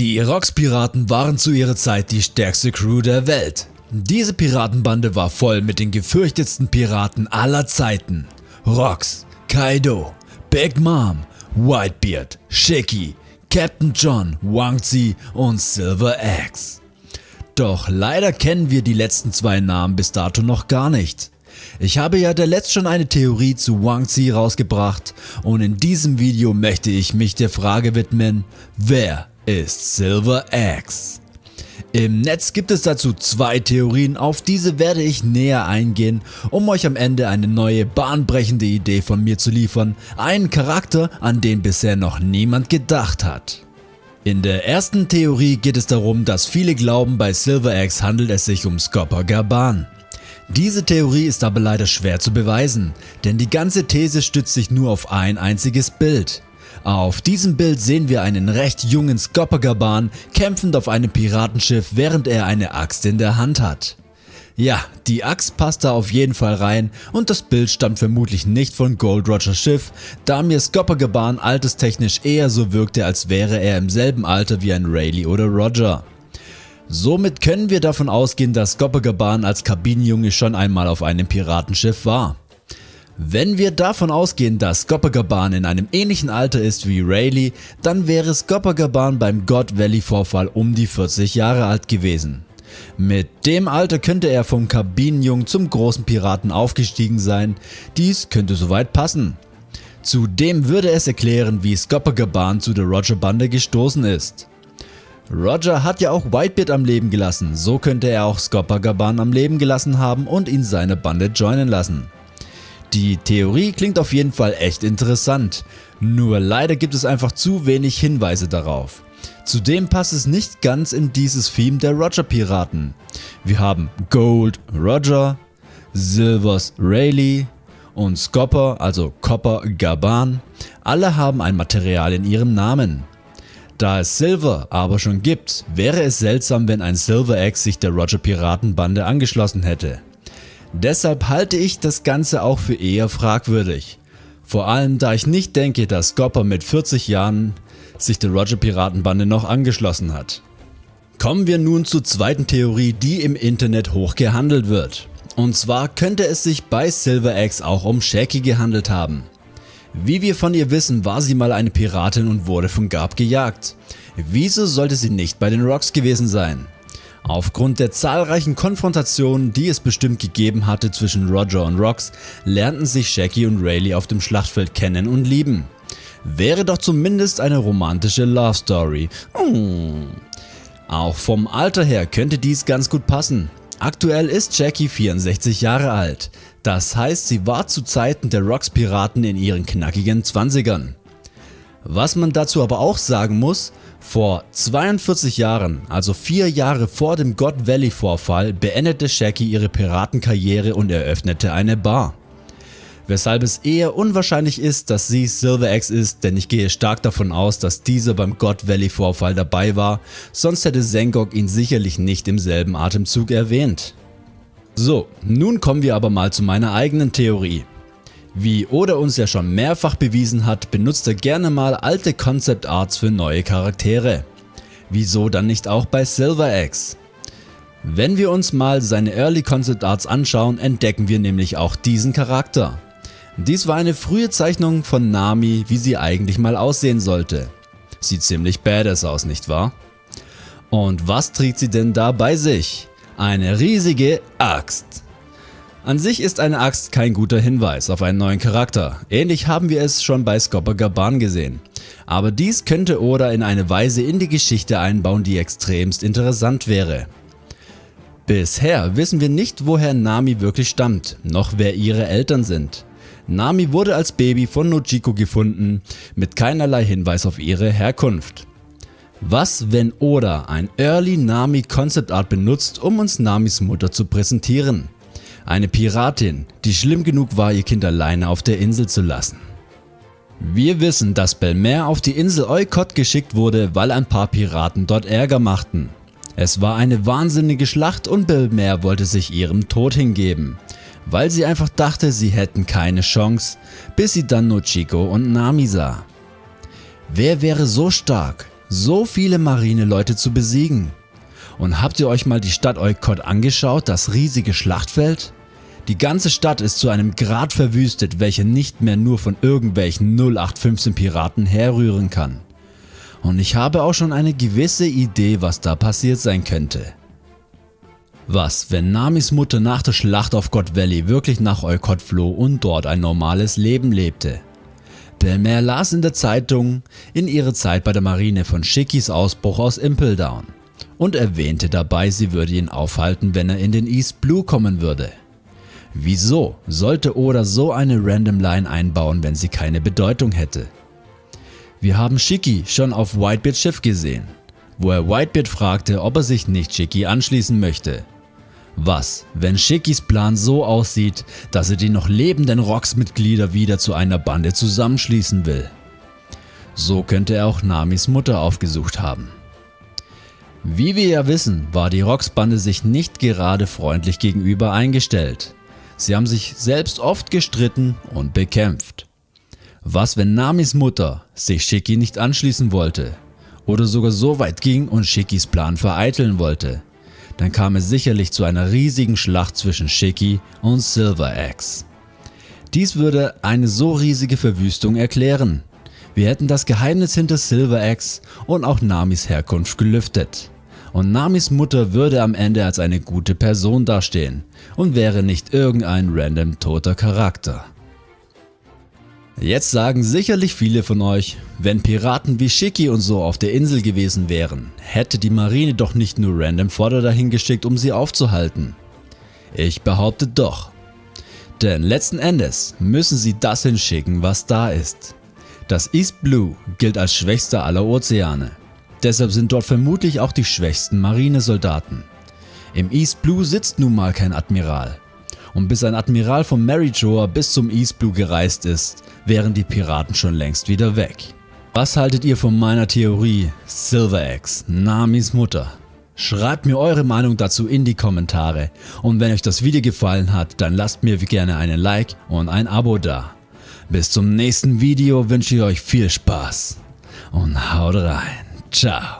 Die Rocks-Piraten waren zu ihrer Zeit die stärkste Crew der Welt. Diese Piratenbande war voll mit den gefürchtetsten Piraten aller Zeiten. Rocks, Kaido, Big Mom, Whitebeard, Shiki, Captain John, Wang Zi und Silver Axe. Doch leider kennen wir die letzten zwei Namen bis dato noch gar nicht. Ich habe ja der letzt schon eine Theorie zu Wang Zi rausgebracht und in diesem Video möchte ich mich der Frage widmen, wer ist Silver Axe. Im Netz gibt es dazu zwei Theorien, auf diese werde ich näher eingehen, um euch am Ende eine neue bahnbrechende Idee von mir zu liefern, einen Charakter, an den bisher noch niemand gedacht hat. In der ersten Theorie geht es darum, dass viele glauben bei Silver Axe handelt es sich um Scopper Gaban. Diese Theorie ist aber leider schwer zu beweisen, denn die ganze These stützt sich nur auf ein einziges Bild. Auf diesem Bild sehen wir einen recht jungen Skopagaban kämpfend auf einem Piratenschiff während er eine Axt in der Hand hat. Ja, die Axt passt da auf jeden Fall rein und das Bild stammt vermutlich nicht von Gold Rogers Schiff, da mir Skopagaban alterstechnisch eher so wirkte als wäre er im selben Alter wie ein Rayleigh oder Roger. Somit können wir davon ausgehen, dass Skopagaban als Kabinenjunge schon einmal auf einem Piratenschiff war. Wenn wir davon ausgehen, dass Skopagaban in einem ähnlichen Alter ist wie Rayleigh, dann wäre Skopagaban beim God Valley Vorfall um die 40 Jahre alt gewesen. Mit dem Alter könnte er vom Kabinenjungen zum großen Piraten aufgestiegen sein, dies könnte soweit passen. Zudem würde es erklären wie Skopagaban zu der Roger Bande gestoßen ist. Roger hat ja auch Whitebeard am Leben gelassen, so könnte er auch Skopagaban am Leben gelassen haben und ihn seine Bande joinen lassen. Die Theorie klingt auf jeden Fall echt interessant, nur leider gibt es einfach zu wenig Hinweise darauf. Zudem passt es nicht ganz in dieses Theme der Roger Piraten. Wir haben Gold Roger, Silvers Rayleigh und Scopper also Copper Gaban, alle haben ein Material in ihrem Namen. Da es Silver aber schon gibt, wäre es seltsam wenn ein Silver Axe sich der Roger Piratenbande angeschlossen hätte. Deshalb halte ich das Ganze auch für eher fragwürdig. Vor allem da ich nicht denke, dass Gopper mit 40 Jahren sich der Roger Piratenbande noch angeschlossen hat. Kommen wir nun zur zweiten Theorie, die im Internet hoch gehandelt wird. Und zwar könnte es sich bei Silver Axe auch um Shaki gehandelt haben. Wie wir von ihr wissen, war sie mal eine Piratin und wurde von Garb gejagt. Wieso sollte sie nicht bei den Rocks gewesen sein? Aufgrund der zahlreichen Konfrontationen, die es bestimmt gegeben hatte zwischen Roger und Rox, lernten sich Shaggy und Rayleigh auf dem Schlachtfeld kennen und lieben. Wäre doch zumindest eine romantische Love Story. Mm. Auch vom Alter her könnte dies ganz gut passen. Aktuell ist Jackie 64 Jahre alt, das heißt sie war zu Zeiten der Rocks Piraten in ihren knackigen 20ern. Was man dazu aber auch sagen muss, vor 42 Jahren, also 4 Jahre vor dem God Valley Vorfall, beendete Shaggy ihre Piratenkarriere und eröffnete eine Bar. Weshalb es eher unwahrscheinlich ist, dass sie Silver Axe ist, denn ich gehe stark davon aus, dass dieser beim God Valley Vorfall dabei war, sonst hätte Zengok ihn sicherlich nicht im selben Atemzug erwähnt. So, nun kommen wir aber mal zu meiner eigenen Theorie. Wie Oda uns ja schon mehrfach bewiesen hat, benutzt er gerne mal alte Concept Arts für neue Charaktere. Wieso dann nicht auch bei Silver Axe? Wenn wir uns mal seine Early Concept Arts anschauen, entdecken wir nämlich auch diesen Charakter. Dies war eine frühe Zeichnung von Nami, wie sie eigentlich mal aussehen sollte. Sieht ziemlich badass aus, nicht wahr? Und was trägt sie denn da bei sich? Eine riesige Axt. An sich ist eine Axt kein guter Hinweis auf einen neuen Charakter, ähnlich haben wir es schon bei Scopper Gaban gesehen. Aber dies könnte Oda in eine Weise in die Geschichte einbauen, die extremst interessant wäre. Bisher wissen wir nicht woher Nami wirklich stammt, noch wer ihre Eltern sind. Nami wurde als Baby von Nojiko gefunden, mit keinerlei Hinweis auf ihre Herkunft. Was wenn Oda ein Early Nami Concept Art benutzt um uns Namis Mutter zu präsentieren? Eine Piratin, die schlimm genug war ihr Kind alleine auf der Insel zu lassen. Wir wissen, dass Belmer auf die Insel Oikot geschickt wurde, weil ein paar Piraten dort Ärger machten. Es war eine wahnsinnige Schlacht und Belmer wollte sich ihrem Tod hingeben, weil sie einfach dachte sie hätten keine Chance, bis sie dann Nochiko und Nami sah. Wer wäre so stark, so viele Marineleute zu besiegen. Und habt ihr euch mal die Stadt Eukot angeschaut, das riesige Schlachtfeld? Die ganze Stadt ist zu einem Grad verwüstet, welcher nicht mehr nur von irgendwelchen 0815 Piraten herrühren kann. Und ich habe auch schon eine gewisse Idee was da passiert sein könnte. Was, wenn Namis Mutter nach der Schlacht auf God Valley wirklich nach Eukot floh und dort ein normales Leben lebte? Belmer las in der Zeitung in ihrer Zeit bei der Marine von Shikis Ausbruch aus Impel Down und erwähnte dabei sie würde ihn aufhalten wenn er in den East Blue kommen würde. Wieso sollte Oda so eine Random Line einbauen wenn sie keine Bedeutung hätte? Wir haben Shiki schon auf Whitebeards Schiff gesehen, wo er Whitebeard fragte ob er sich nicht Shiki anschließen möchte. Was, wenn Shikis Plan so aussieht, dass er die noch lebenden Rocks-Mitglieder wieder zu einer Bande zusammenschließen will? So könnte er auch Namis Mutter aufgesucht haben. Wie wir ja wissen, war die Rocks-Bande sich nicht gerade freundlich gegenüber eingestellt. Sie haben sich selbst oft gestritten und bekämpft. Was wenn Namis Mutter sich Shiki nicht anschließen wollte oder sogar so weit ging und Shikis Plan vereiteln wollte? dann kam es sicherlich zu einer riesigen Schlacht zwischen Shiki und Silver Axe. Dies würde eine so riesige Verwüstung erklären. Wir hätten das Geheimnis hinter Silver Axe und auch Namis Herkunft gelüftet. Und Namis Mutter würde am Ende als eine gute Person dastehen und wäre nicht irgendein random toter Charakter. Jetzt sagen sicherlich viele von euch, wenn Piraten wie Shiki und so auf der Insel gewesen wären, hätte die Marine doch nicht nur random Fodder dahin geschickt um sie aufzuhalten. Ich behaupte doch. Denn letzten Endes müssen sie das hinschicken was da ist. Das East Blue gilt als schwächster aller Ozeane. Deshalb sind dort vermutlich auch die schwächsten Marinesoldaten. Im East Blue sitzt nun mal kein Admiral und bis ein Admiral von Maryjoa bis zum East Blue gereist ist, wären die Piraten schon längst wieder weg. Was haltet ihr von meiner Theorie Silver Axe, Namis Mutter? Schreibt mir eure Meinung dazu in die Kommentare und wenn euch das Video gefallen hat, dann lasst mir gerne einen Like und ein Abo da. Bis zum nächsten Video wünsche ich euch viel Spaß und haut rein. Ciao.